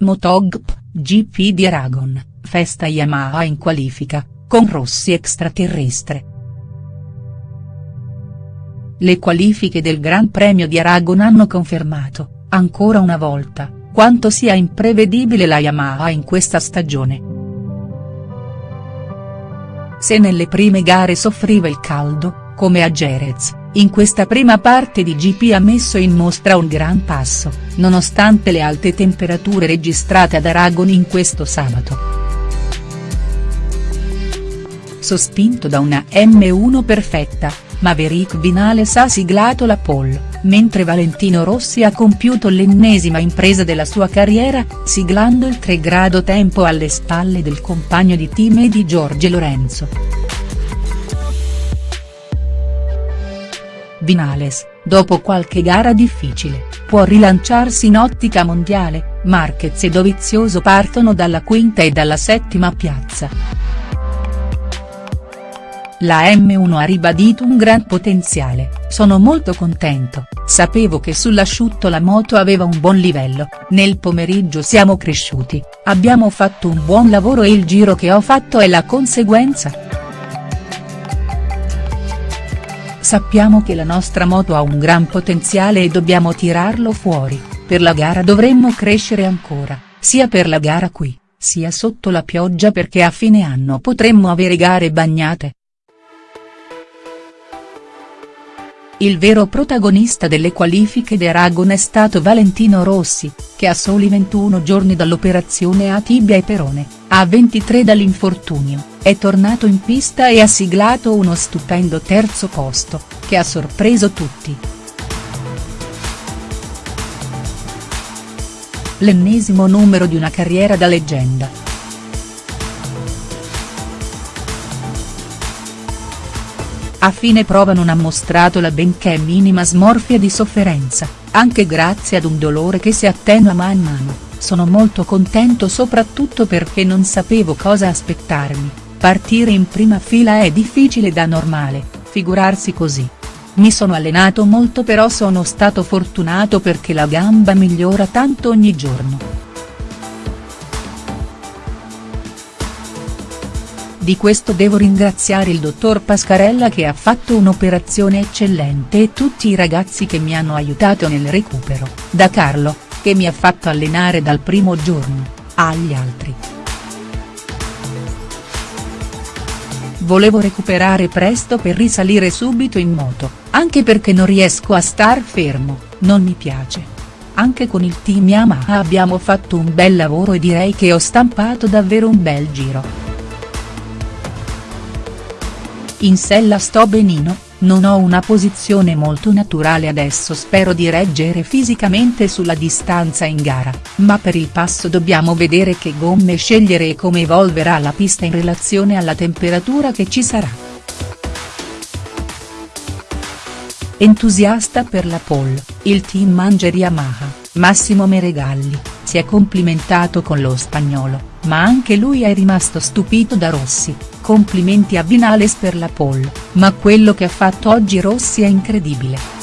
Motogp, GP di Aragon, festa Yamaha in qualifica, con Rossi extraterrestre. Le qualifiche del Gran Premio di Aragon hanno confermato, ancora una volta, quanto sia imprevedibile la Yamaha in questa stagione. Se nelle prime gare soffriva il caldo, come a Jerez, in questa prima parte di GP ha messo in mostra un gran passo, nonostante le alte temperature registrate ad Aragon in questo sabato sospinto da una M1 perfetta, Maverick Vinales ha siglato la pole, mentre Valentino Rossi ha compiuto l'ennesima impresa della sua carriera, siglando il 3 grado tempo alle spalle del compagno di team e di Giorgio Lorenzo. Vinales, dopo qualche gara difficile, può rilanciarsi in ottica mondiale, Marquez e Dovizioso partono dalla quinta e dalla settima piazza. La M1 ha ribadito un gran potenziale, sono molto contento, sapevo che sull'asciutto la moto aveva un buon livello, nel pomeriggio siamo cresciuti, abbiamo fatto un buon lavoro e il giro che ho fatto è la conseguenza. Sappiamo che la nostra moto ha un gran potenziale e dobbiamo tirarlo fuori, per la gara dovremmo crescere ancora, sia per la gara qui, sia sotto la pioggia perché a fine anno potremmo avere gare bagnate. Il vero protagonista delle qualifiche di Aragon è stato Valentino Rossi, che a soli 21 giorni dall'operazione a tibia e perone, a 23 dall'infortunio, è tornato in pista e ha siglato uno stupendo terzo posto, che ha sorpreso tutti. L'ennesimo numero di una carriera da leggenda. A fine prova non ha mostrato la benché minima smorfia di sofferenza, anche grazie ad un dolore che si attenua man mano, sono molto contento soprattutto perché non sapevo cosa aspettarmi, partire in prima fila è difficile da normale, figurarsi così. Mi sono allenato molto però sono stato fortunato perché la gamba migliora tanto ogni giorno. Di questo devo ringraziare il dottor Pascarella che ha fatto un'operazione eccellente e tutti i ragazzi che mi hanno aiutato nel recupero, da Carlo, che mi ha fatto allenare dal primo giorno, agli altri. Volevo recuperare presto per risalire subito in moto, anche perché non riesco a star fermo, non mi piace. Anche con il team Yamaha abbiamo fatto un bel lavoro e direi che ho stampato davvero un bel giro. In sella sto benino, non ho una posizione molto naturale adesso spero di reggere fisicamente sulla distanza in gara, ma per il passo dobbiamo vedere che gomme scegliere e come evolverà la pista in relazione alla temperatura che ci sarà. Entusiasta per la pole, il team Manger Yamaha, Massimo Meregalli, si è complimentato con lo spagnolo, ma anche lui è rimasto stupito da Rossi, complimenti a Vinales per la pole, ma quello che ha fatto oggi Rossi è incredibile.